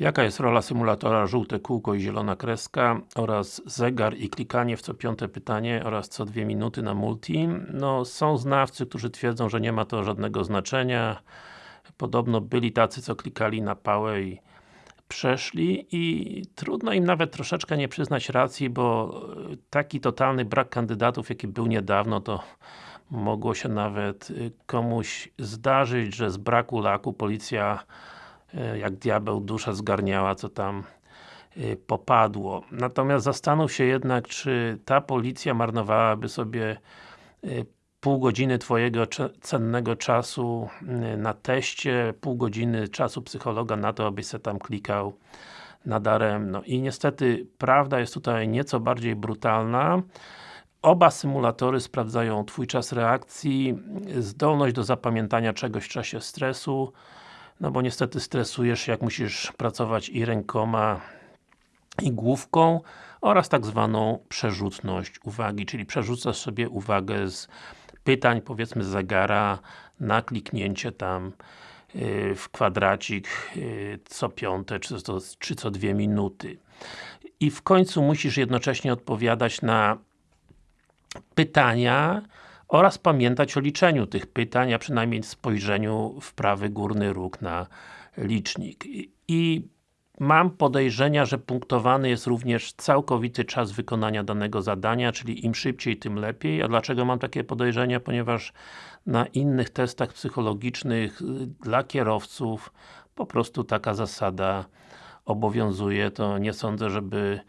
Jaka jest rola symulatora żółte kółko i zielona kreska oraz zegar i klikanie w co piąte pytanie oraz co dwie minuty na multi? No, są znawcy, którzy twierdzą, że nie ma to żadnego znaczenia. Podobno byli tacy, co klikali na pałę i przeszli i trudno im nawet troszeczkę nie przyznać racji, bo taki totalny brak kandydatów, jaki był niedawno, to mogło się nawet komuś zdarzyć, że z braku laku policja E, jak diabeł dusza zgarniała, co tam e, popadło. Natomiast zastanów się jednak, czy ta policja marnowałaby sobie e, pół godziny Twojego cennego czasu na teście, pół godziny czasu psychologa na to, abyś se tam klikał nadaremno. I niestety, prawda jest tutaj nieco bardziej brutalna. Oba symulatory sprawdzają Twój czas reakcji, zdolność do zapamiętania czegoś w czasie stresu, no bo niestety stresujesz jak musisz pracować i rękoma i główką oraz tak zwaną przerzutność uwagi, czyli przerzucasz sobie uwagę z pytań, powiedzmy z zegara na kliknięcie tam yy, w kwadracik yy, co piąte, czy, czy co dwie minuty. I w końcu musisz jednocześnie odpowiadać na pytania, oraz pamiętać o liczeniu tych pytań, a przynajmniej spojrzeniu w prawy górny róg na licznik. I mam podejrzenia, że punktowany jest również całkowity czas wykonania danego zadania, czyli im szybciej, tym lepiej. A dlaczego mam takie podejrzenia? Ponieważ na innych testach psychologicznych y, dla kierowców po prostu taka zasada obowiązuje, to nie sądzę, żeby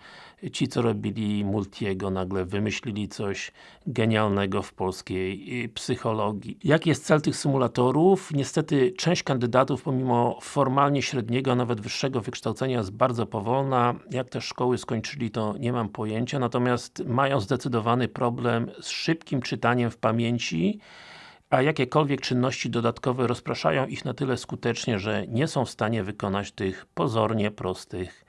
ci, co robili Multiego, nagle wymyślili coś genialnego w polskiej y, psychologii. Jaki jest cel tych symulatorów? Niestety, część kandydatów, pomimo formalnie średniego, a nawet wyższego wykształcenia jest bardzo powolna. Jak te szkoły skończyli, to nie mam pojęcia, natomiast mają zdecydowany problem z szybkim czytaniem w pamięci a jakiekolwiek czynności dodatkowe rozpraszają ich na tyle skutecznie, że nie są w stanie wykonać tych pozornie prostych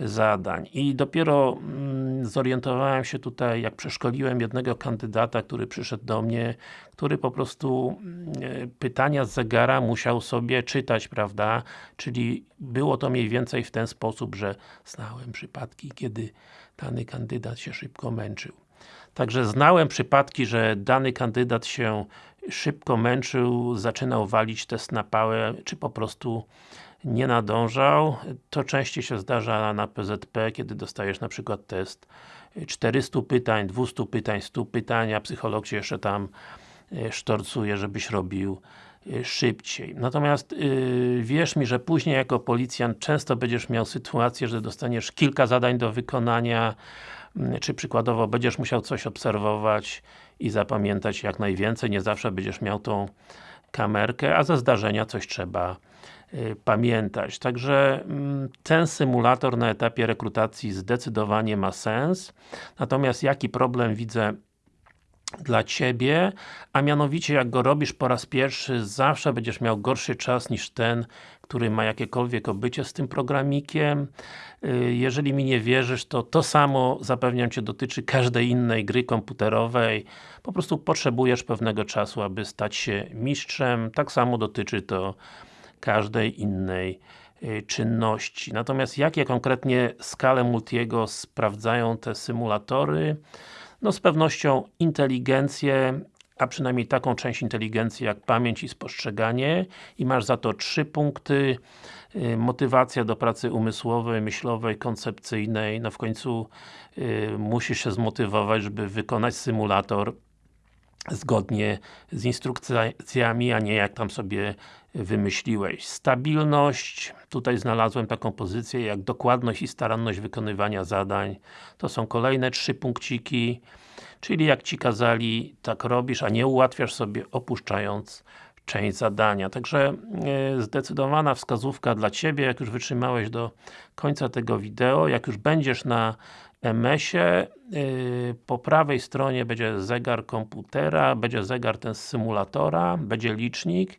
zadań. I dopiero mm, zorientowałem się tutaj, jak przeszkoliłem jednego kandydata, który przyszedł do mnie, który po prostu mm, pytania z zegara musiał sobie czytać, prawda? Czyli było to mniej więcej w ten sposób, że znałem przypadki, kiedy dany kandydat się szybko męczył. Także znałem przypadki, że dany kandydat się szybko męczył, zaczynał walić test na pałę, czy po prostu nie nadążał. To częściej się zdarza na PZP, kiedy dostajesz na przykład test 400 pytań, 200 pytań, 100 pytań, a psycholog się jeszcze tam e, sztorcuje, żebyś robił e, szybciej. Natomiast yy, wierz mi, że później jako policjant często będziesz miał sytuację, że dostaniesz kilka zadań do wykonania, czy przykładowo będziesz musiał coś obserwować i zapamiętać jak najwięcej, nie zawsze będziesz miał tą kamerkę, a ze zdarzenia coś trzeba pamiętać. Także mm, ten symulator na etapie rekrutacji zdecydowanie ma sens. Natomiast jaki problem widzę dla Ciebie, a mianowicie jak go robisz po raz pierwszy, zawsze będziesz miał gorszy czas niż ten, który ma jakiekolwiek obycie z tym programikiem. Y, jeżeli mi nie wierzysz, to to samo zapewniam Cię dotyczy każdej innej gry komputerowej. Po prostu potrzebujesz pewnego czasu, aby stać się mistrzem. Tak samo dotyczy to każdej innej y, czynności. Natomiast jakie konkretnie skale Multiego sprawdzają te symulatory? No z pewnością inteligencję, a przynajmniej taką część inteligencji jak pamięć i spostrzeganie i masz za to trzy punkty y, motywacja do pracy umysłowej, myślowej, koncepcyjnej, no w końcu y, musisz się zmotywować, żeby wykonać symulator zgodnie z instrukcjami, a nie jak tam sobie wymyśliłeś. Stabilność, tutaj znalazłem taką pozycję jak dokładność i staranność wykonywania zadań. To są kolejne trzy punkciki, czyli jak Ci kazali, tak robisz, a nie ułatwiasz sobie opuszczając część zadania. Także e, zdecydowana wskazówka dla Ciebie, jak już wytrzymałeś do końca tego wideo, jak już będziesz na MS-ie, yy, po prawej stronie będzie zegar komputera, będzie zegar ten z symulatora, będzie licznik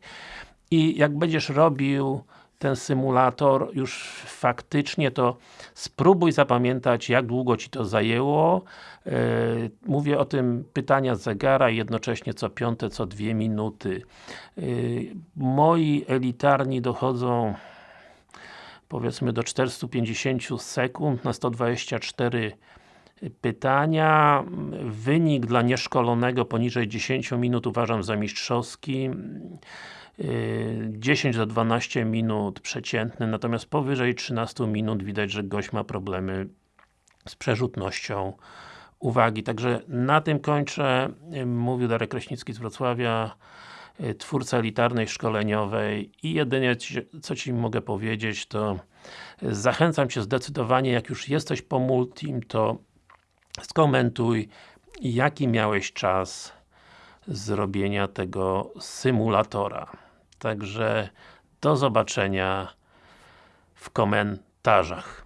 i jak będziesz robił ten symulator już faktycznie, to spróbuj zapamiętać, jak długo Ci to zajęło. Yy, mówię o tym pytania z zegara jednocześnie co piąte, co dwie minuty. Yy, moi elitarni dochodzą powiedzmy do 450 sekund na 124 pytania. Wynik dla nieszkolonego poniżej 10 minut uważam za mistrzowski. 10 do 12 minut przeciętny, natomiast powyżej 13 minut widać, że gość ma problemy z przerzutnością uwagi. Także na tym kończę. Mówił Darek Kraśnicki z Wrocławia, twórca elitarnej szkoleniowej i jedynie co Ci mogę powiedzieć to zachęcam Cię zdecydowanie, jak już jesteś po Multim, to skomentuj jaki miałeś czas zrobienia tego symulatora. Także do zobaczenia w komentarzach.